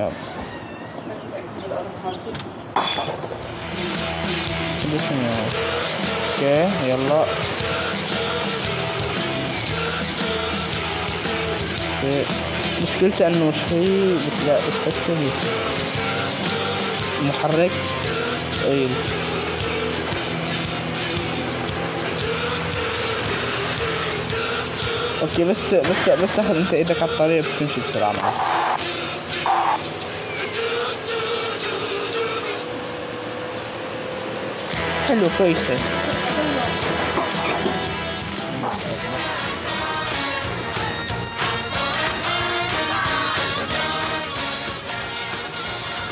يلا بسم الله أوكي يلا. مشكلته انه شوي بتلاقي بتحسه محرك ثقيل أوكي بس بس بس تاخذ انت إيدك على الطريق بتمشي بسرعة معك حلو كويسة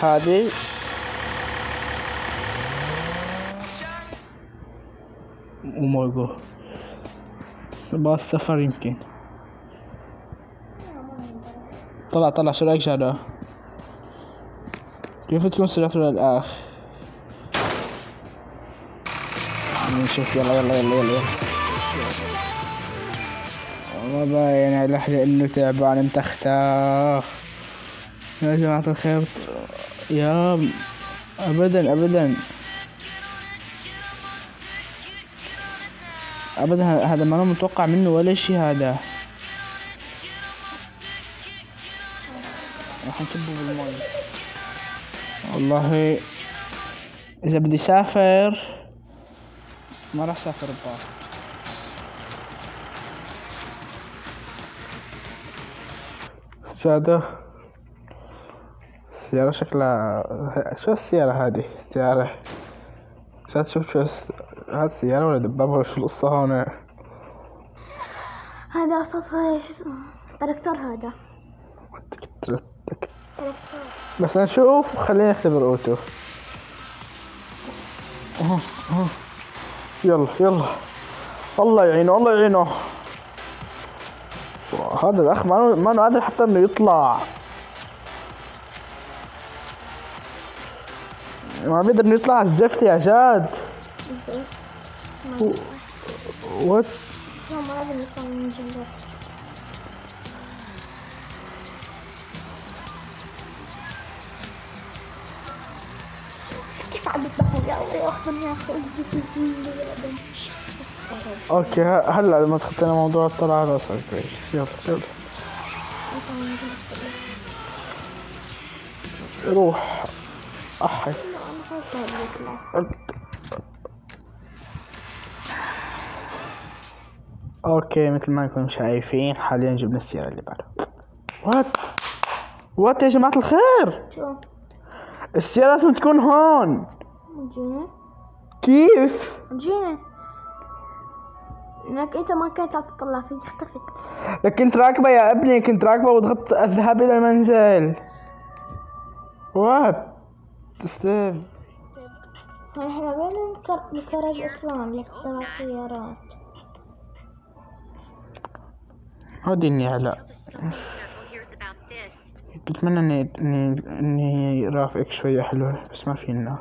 هذه ومورجو بقى السفر يمكن طلع طلع شو رايك شهادة كيف تكون سرعته للآخر نشوف يلا يلا يلا يلا يلا. والله باين على لحظة انه تعبان متختخ يا جماعة الخير. يا ابدا ابدا. ابدا هذا ما أنا متوقع منه ولا شي هذا. راح نكبه بالمي والله إذا بدي سافر ما راح سافر بباص سادة. السيارة شكلها شو السيارة هذه؟ سيارة عشان تشوف شو هاد سيارة ولا دبابة ولا شو القصة هون؟ هذا صفر اسمه تراكتور هذا. بس نشوف خلينا نختبر أوتو. يلا يلا. الله يعينه الله يعينه. هذا الأخ ما ما قادر حتى إنه يطلع. ما بيقدر إنه يطلع على الزفت يا جاد وات يطلع كيف عم يذبحوا أوكي هلا لما تخطينا موضوع الطلعة كويس يلا يلا. روح. أحي. okay مثل ما انكم شايفين حاليا جبنا السيارة اللي بعدها what what يا جماعة الخير؟ السيارة لازم تكون هون. جينا كيف؟ جينا انك انت ما كنت عم تطلع فيه اختفت لك كنت راكبة يا ابني كنت راكبة وضغطت الذهاب إلى المنزل. وات هاي إحنا وين نكر- نكرج أصلا لسبع سيارات. هودي النعلة The Sony circle hears about this. بتمنى اني اني إني رافقك شوية حلوة بس ما فينا.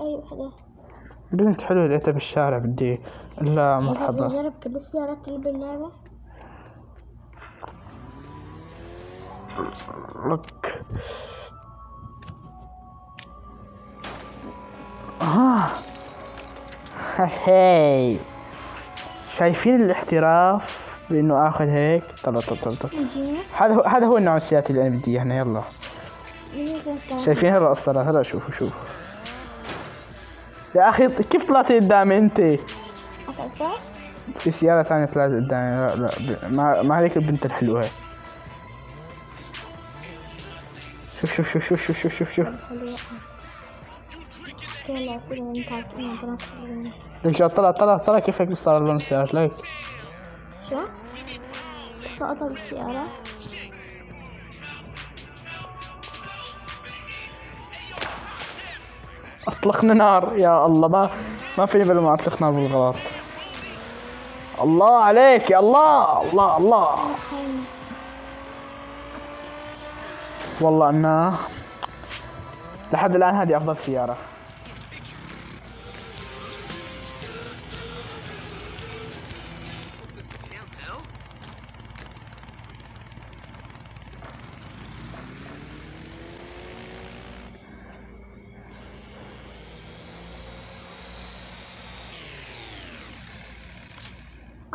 أي وحدة بنت حلوة لقيتها بالشارع بدي لا مرحبا. نجرب كل السيارات اللي باللعبة لك. آه. هاي. شايفين الاحتراف بإنه آخذ هيك؟ طلع طلع طلع هذا هو هذا هو النوع السيارات اللي أنا بدي إياه هنا يلا. شايف شايفين هلا الاسطرات هلا شوفوا شوفوا. يا أخي كيف طلعت قدامي أنت؟ في سيارة ثانية طلعت قدامي. لا لا ما ما عليك البنت الحلوة. هاي شوف شوف شوف شوف شوف شوف. شوف شوف جا طلع طلع طلع. كيف هيك صار لون السيارات ليك شو؟ سقطت السيارة؟ أطلقنا نار. يا الله ما ما فيني بلا ما أطلق نار بالغلط. الله عليك يا الله الله الله. والله انها لحد الآن هذه أفضل سيارة.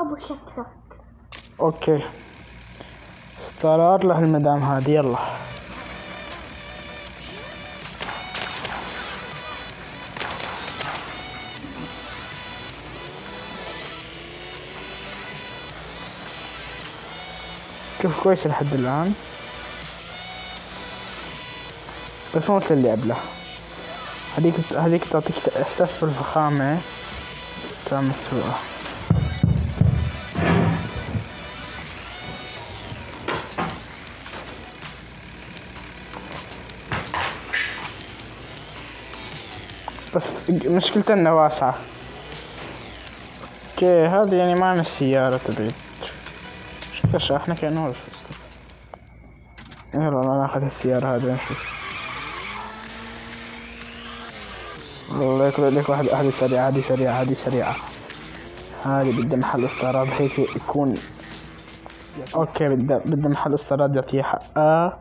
أبو شكلك أوكي. ستارات لهالمدام هذه يلا. شوف كويس لحد الآن؟ بس مو مثل اللي قبله. هذيك هذيك تعطيك إحساس بالفخامة. تمام بس مشكلتها انها واسعة. أوكي هذه يعني ما السيارة تبعي شكلها شاحنة كأنه يلا أنا ناخذ السيارة هذه نشوف والله يكون لك واحد هذه سريعة هذه سريعة هذه سريعة. هذه بدها محل استعراض هيك يكون okay بدها بدها محل استعراض يعطيه حقها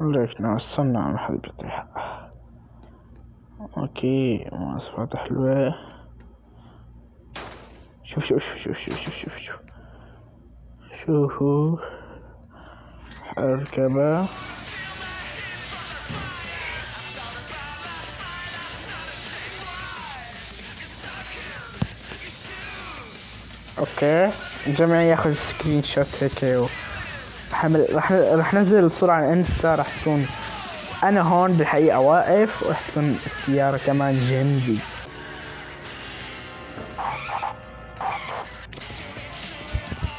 ليش نوصلنا محل بيعطيه حقها okay مواصفات حلوة. شوف شوف شوف شوف شوف شوف شوف شوفوا. اركبه okay الجميع ياخذ screenshot هيك حمل رح رح نزل الصورة على انستا رح تكون أنا هون بالحقيقة واقف تكون السيارة كمان جنبي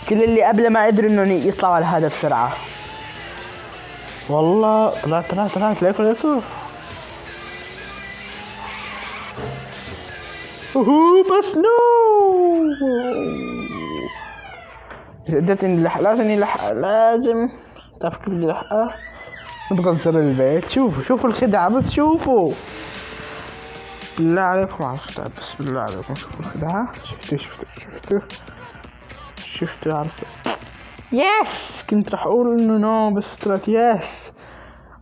كل اللي قبل ما قدروا إنهم يطلعوا على هذا بسرعة. والله طلعت طلعت طلعت ليكو ليكو. oh بس no! قدرت نلحق لازم يلحق لازم تعرف كيف بدي لحقها نبغى نزر البيت شوفوا شوفوا الخدعة بس شوفوا. بالله عليكم على الخدعة بس بالله عليكم. شوفوا الخدعة. شفتوا شفتوا شفتوا. شفتوا عرفتوا. yes كنت راح أقول إنه no بس طلعت yes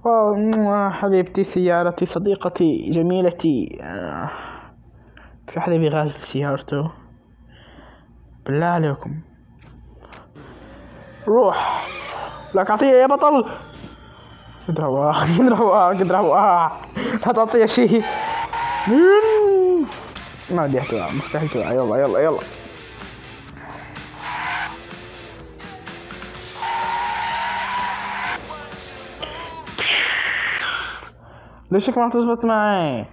wow حبيبتي سيارتي صديقتي جميلتي. آه. في حدا بيغازل سيارته؟ بالله عليكم. روح. لك اعطيه يا بطل. قد رواح قد رواح قد رواح لا تعطيه شيء ما بدي احكي مستحيل توقع يلا يلا يلا. ليش ما تزبط معي؟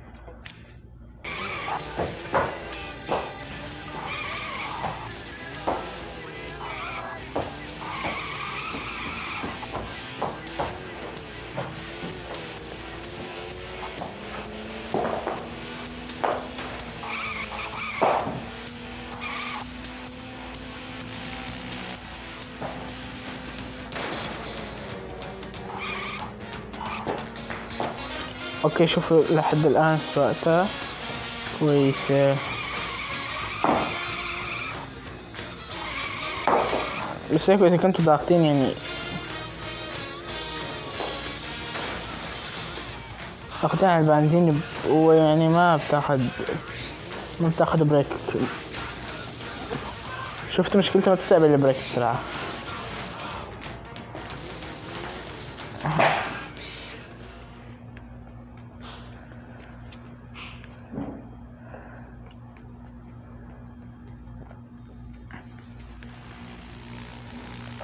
okay شوفوا لحد الآن سواقتها كويسة بس هيك إذا كنتوا ضاغطين يعني. ضاغطين على البنزين ويعني ما بتاخد ما بتاخد brake شفت مشكلتها ما تستقبل ال brake بسرعة.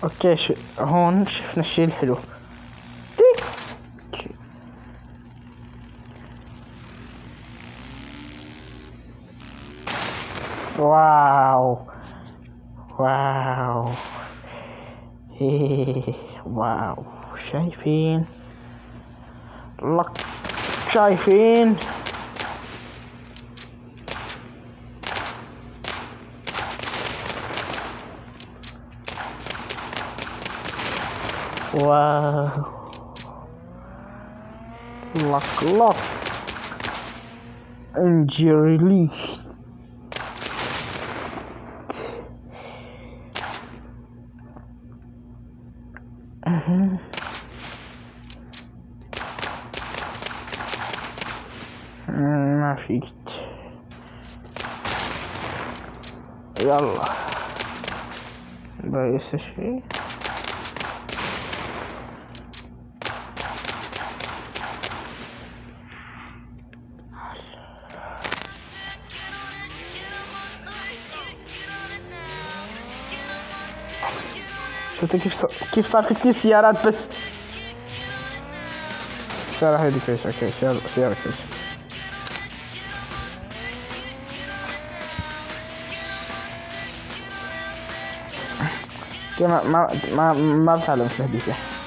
okay ش... هون شفنا الشيء الحلو. wow. wow. إيه. wow. شايفين؟ لك. شايفين؟ Wow. Lock, lock. And Jerry Lee. Uh -huh. مفيد يلا باقي شيء شفت كيف صار كيف صار في كثير سيارات بس؟ سيارة هذه كويسة أوكي سيارة سيارة كويسة ما ما ما ما بتعلم في الهدية.